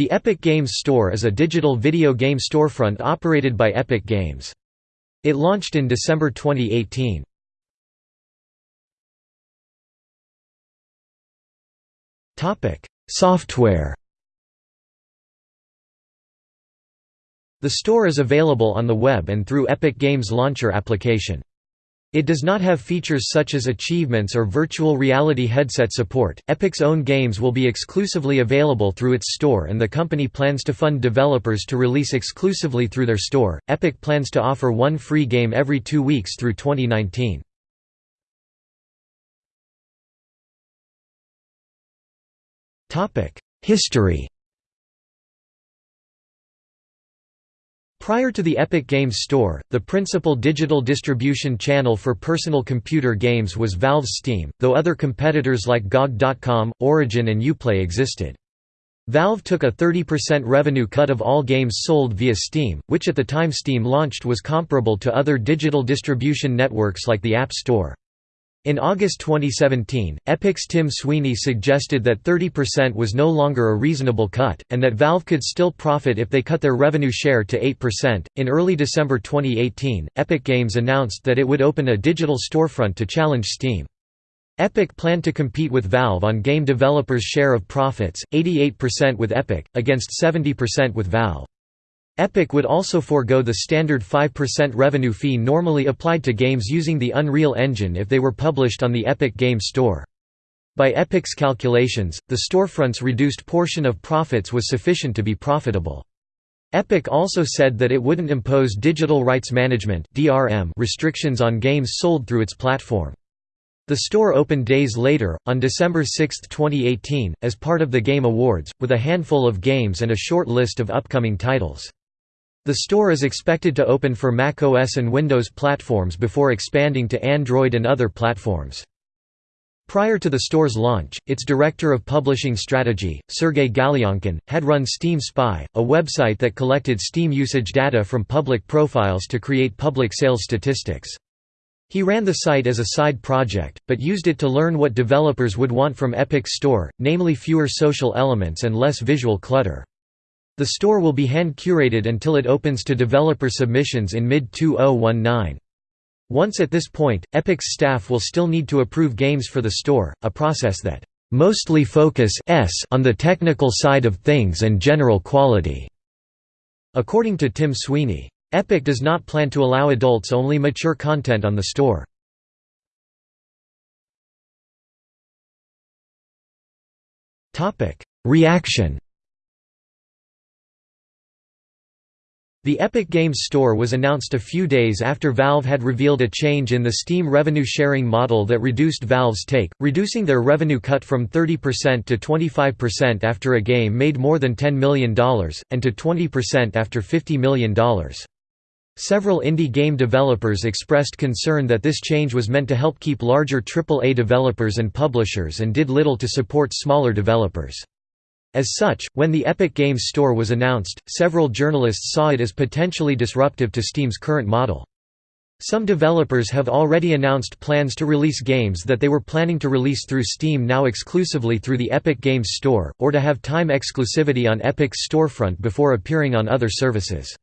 The Epic Games Store is a digital video game storefront operated by Epic Games. It launched in December 2018. Software The store is available on the web and through Epic Games Launcher application. It does not have features such as achievements or virtual reality headset support. Epic's own games will be exclusively available through its store, and the company plans to fund developers to release exclusively through their store. Epic plans to offer one free game every two weeks through 2019. History Prior to the Epic Games Store, the principal digital distribution channel for personal computer games was Valve's Steam, though other competitors like GOG.com, Origin and Uplay existed. Valve took a 30% revenue cut of all games sold via Steam, which at the time Steam launched was comparable to other digital distribution networks like the App Store. In August 2017, Epic's Tim Sweeney suggested that 30% was no longer a reasonable cut, and that Valve could still profit if they cut their revenue share to 8%. In early December 2018, Epic Games announced that it would open a digital storefront to challenge Steam. Epic planned to compete with Valve on game developers' share of profits, 88% with Epic, against 70% with Valve. Epic would also forego the standard 5% revenue fee normally applied to games using the Unreal Engine if they were published on the Epic Games Store. By Epic's calculations, the storefront's reduced portion of profits was sufficient to be profitable. Epic also said that it wouldn't impose digital rights management restrictions on games sold through its platform. The store opened days later, on December 6, 2018, as part of the Game Awards, with a handful of games and a short list of upcoming titles. The store is expected to open for macOS and Windows platforms before expanding to Android and other platforms. Prior to the store's launch, its director of publishing strategy, Sergey Galyonkin, had run Steam Spy, a website that collected Steam usage data from public profiles to create public sales statistics. He ran the site as a side project, but used it to learn what developers would want from Epic's store, namely fewer social elements and less visual clutter. The store will be hand-curated until it opens to developer submissions in mid-2019. Once at this point, Epic's staff will still need to approve games for the store, a process that mostly focus on the technical side of things and general quality." According to Tim Sweeney. Epic does not plan to allow adults-only mature content on the store. Reaction The Epic Games Store was announced a few days after Valve had revealed a change in the Steam revenue sharing model that reduced Valve's take, reducing their revenue cut from 30% to 25% after a game made more than $10 million, and to 20% after $50 million. Several indie game developers expressed concern that this change was meant to help keep larger AAA developers and publishers and did little to support smaller developers. As such, when the Epic Games Store was announced, several journalists saw it as potentially disruptive to Steam's current model. Some developers have already announced plans to release games that they were planning to release through Steam now exclusively through the Epic Games Store, or to have time exclusivity on Epic's storefront before appearing on other services.